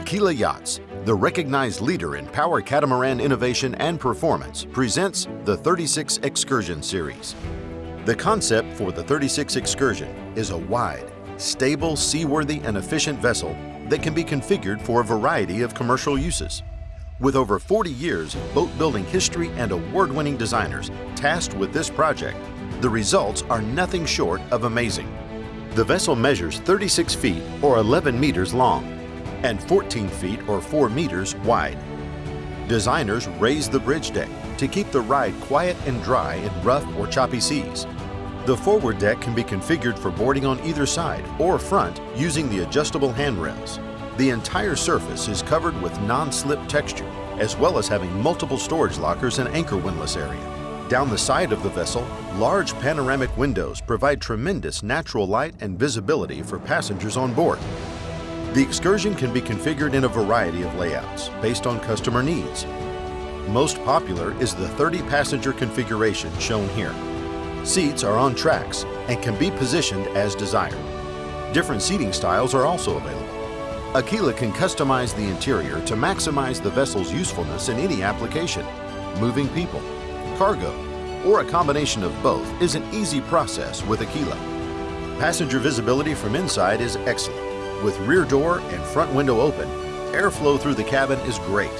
Aquila Yachts, the recognized leader in power catamaran innovation and performance, presents the 36 Excursion Series. The concept for the 36 Excursion is a wide, stable, seaworthy, and efficient vessel that can be configured for a variety of commercial uses. With over 40 years of boat building history and award-winning designers tasked with this project, the results are nothing short of amazing. The vessel measures 36 feet or 11 meters long and 14 feet or 4 meters wide. Designers raised the bridge deck to keep the ride quiet and dry in rough or choppy seas. The forward deck can be configured for boarding on either side or front using the adjustable handrails. The entire surface is covered with non-slip texture, as well as having multiple storage lockers and anchor windlass area. Down the side of the vessel, large panoramic windows provide tremendous natural light and visibility for passengers on board. The Excursion can be configured in a variety of layouts based on customer needs. Most popular is the 30-passenger configuration shown here. Seats are on tracks and can be positioned as desired. Different seating styles are also available. Aquila can customize the interior to maximize the vessel's usefulness in any application. Moving people, cargo, or a combination of both is an easy process with Aquila. Passenger visibility from inside is excellent. With rear door and front window open, airflow through the cabin is great.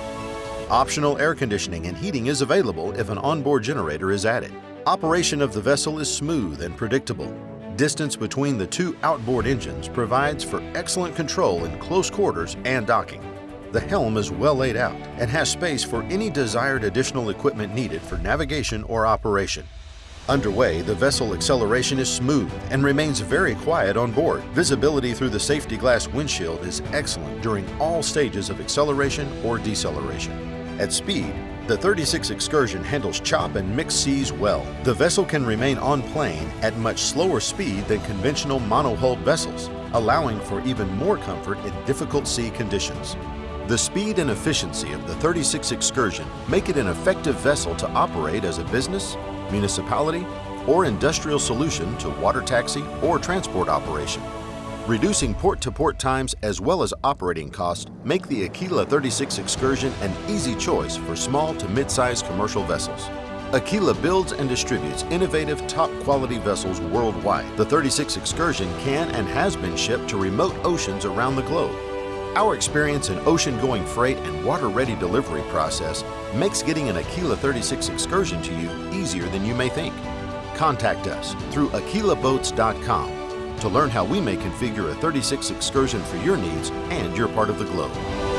Optional air conditioning and heating is available if an onboard generator is added. Operation of the vessel is smooth and predictable. Distance between the two outboard engines provides for excellent control in close quarters and docking. The helm is well laid out and has space for any desired additional equipment needed for navigation or operation. Underway, the vessel acceleration is smooth and remains very quiet on board. Visibility through the safety glass windshield is excellent during all stages of acceleration or deceleration. At speed, the 36 Excursion handles chop and mixed seas well. The vessel can remain on plane at much slower speed than conventional monohulled vessels, allowing for even more comfort in difficult sea conditions. The speed and efficiency of the 36 Excursion make it an effective vessel to operate as a business, municipality, or industrial solution to water taxi or transport operation. Reducing port-to-port -port times as well as operating costs make the Aquila 36 Excursion an easy choice for small to mid-sized commercial vessels. Aquila builds and distributes innovative, top-quality vessels worldwide. The 36 Excursion can and has been shipped to remote oceans around the globe. Our experience in ocean-going freight and water-ready delivery process makes getting an Aquila 36 excursion to you easier than you may think. Contact us through aquilaboats.com to learn how we may configure a 36 excursion for your needs and your part of the globe.